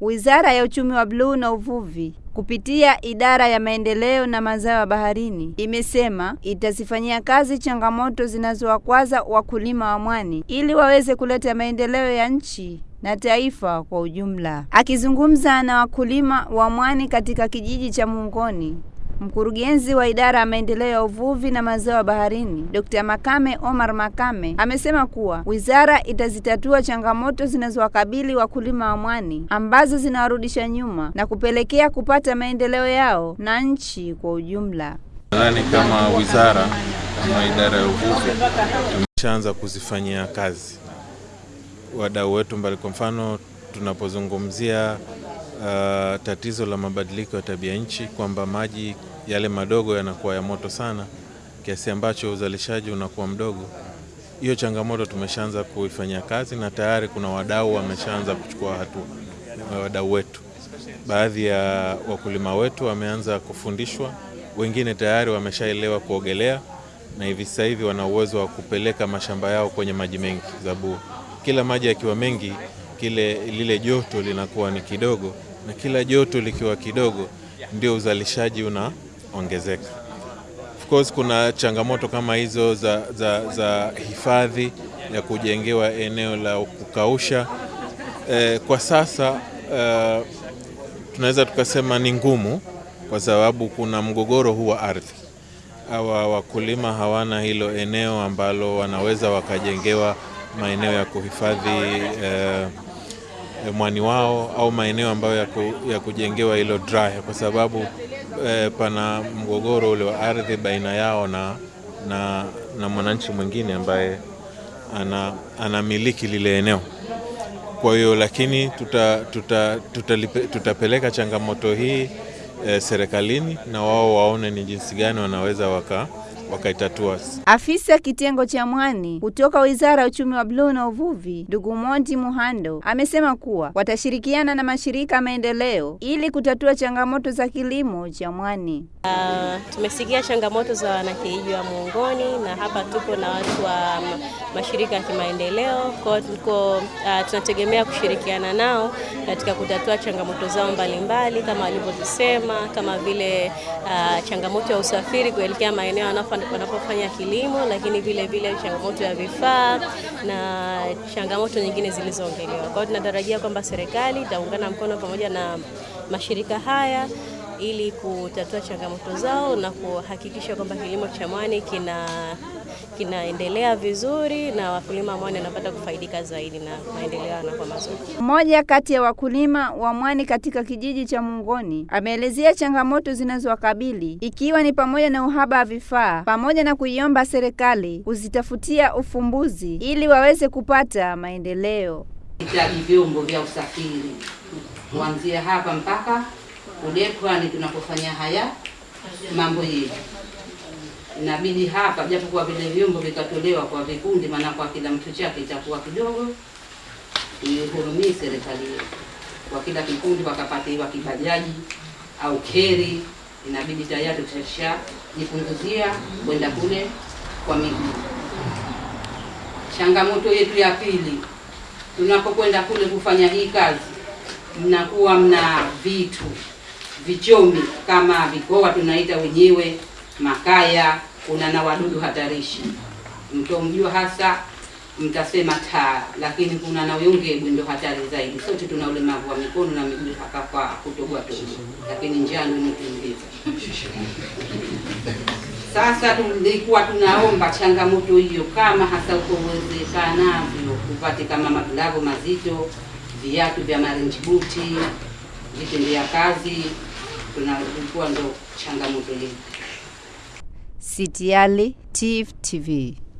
Wizara ya Uchumi wa Bluu na Uvuvi kupitia Idara ya Maendeleo na Mazao ya Baharini imesema itazifanyia kazi changamoto zinazowakwaza wakulima wa mwani ili waweze kuleta maendeleo ya nchi na taifa kwa ujumla. Akizungumza na wakulima wa mwani katika kijiji cha Mungoni, Mkurugenzi wa idara ya maendeleo ya uvuvi na mazao ya baharini, Dr. Makame Omar Makame amesema kuwa wizara itazitatua changamoto zinazowakabili wakulima wa mwani ambazo zinawarudisha nyuma na kupelekea kupata maendeleo yao na nchi kwa ujumla. Nadhani kama wizara kama idara ya uvuvi tumeshaanza kuzifanyia kazi wadau wetu mbali. Kwa mfano tunapozungumzia uh, tatizo la mabadiliko ya tabia nchi kwamba maji yale madogo yanakuwa ya moto sana kiasi ambacho uzalishaji unakuwa mdogo. Hiyo changamoto tumeshaanza kuifanyia kazi na tayari kuna wadau wameshaanza kuchukua hatua. Wadau wetu, baadhi ya wakulima wetu wameanza kufundishwa, wengine tayari wameshaelewa kuogelea na hivi sasa hivi wana uwezo wa kupeleka mashamba yao kwenye maji mengi, sababu kila maji yakiwa mengi, kile lile joto linakuwa ni kidogo, na kila joto likiwa kidogo ndio uzalishaji unaongezeka. Of course kuna changamoto kama hizo za, za, za hifadhi ya kujengewa eneo la kukausha. Eh, kwa sasa eh, tunaweza tukasema ni ngumu kwa sababu kuna mgogoro huu wa ardhi. Hawa wakulima hawana hilo eneo ambalo wanaweza wakajengewa maeneo ya kuhifadhi eh, mwani wao au maeneo ambayo ya, ku, ya kujengewa hilo dry kwa sababu eh, pana mgogoro ule wa ardhi baina yao na, na, na mwananchi mwingine ambaye ana, anamiliki lile eneo. Kwa hiyo lakini tuta, tuta, tuta, tuta changamoto hii eh, serikalini na wao waone ni jinsi gani wanaweza waka wakaitatua. Afisa kitengo cha mwani kutoka Wizara ya Uchumi wa Bluu na Uvuvi, ndugu Monti Muhando, amesema kuwa watashirikiana na mashirika ya maendeleo ili kutatua changamoto za kilimo cha mwani. Uh, tumesikia changamoto za wanakijiji wa Muungoni na hapa tupo na watu wa mashirika ya kimaendeleo kwa tuko uh, tunategemea kushirikiana nao katika kutatua changamoto zao mbalimbali kama walivyozisema, kama vile uh, changamoto ya usafiri kuelekea maeneo wanapofanya kilimo, lakini vile vile changamoto ya vifaa na changamoto nyingine zilizoongelewa. Kwa hiyo tunatarajia kwamba serikali itaungana mkono pamoja na mashirika haya ili kutatua changamoto zao na kuhakikisha kwamba kilimo cha mwani kina kinaendelea vizuri na wakulima mwani wanapata kufaidika zaidi na maendeleo yanakuwa mazuri. Mmoja kati ya wakulima wa mwani katika kijiji cha Mungoni ameelezea changamoto zinazowakabili ikiwa ni pamoja na uhaba wa vifaa pamoja na kuiomba serikali kuzitafutia ufumbuzi ili waweze kupata maendeleo. Hitaji vyombo vya usafiri kuanzia hapa mpaka Udekwani tunapofanya haya mambo yetu inabidi hapa, japokuwa vile vyombo vikatolewa kwa vikundi, maana kwa kila mtu chake itakuwa kidogo, ihurumie serikali yetu, kwa kila kikundi wakapatiwa kibajaji au keri, inabidi tayari tushajipunguzia kwenda kule kwa miguu. Changamoto yetu ya pili, tunapokwenda kule kufanya hii kazi, mnakuwa mna vitu vichomi kama vikoa tunaita wenyewe makaya, kuna na wadudu hatarishi. Mtomjua hasa mtasema taa, lakini kuna na uyongebwe ndio hatari zaidi. Sote tuna ulemavu wa mikono na miguu hapa kwa kutogwa togo, lakini njaa ndio inatuingiza. Sasa tulikuwa tunaomba changamoto hiyo, kama hasa uko uwezekanavyo upate kama maglavu mazito, viatu vya marenji buti, vitendea kazi, tunalikuwa ndo changamoto yetu. Sitiale TV.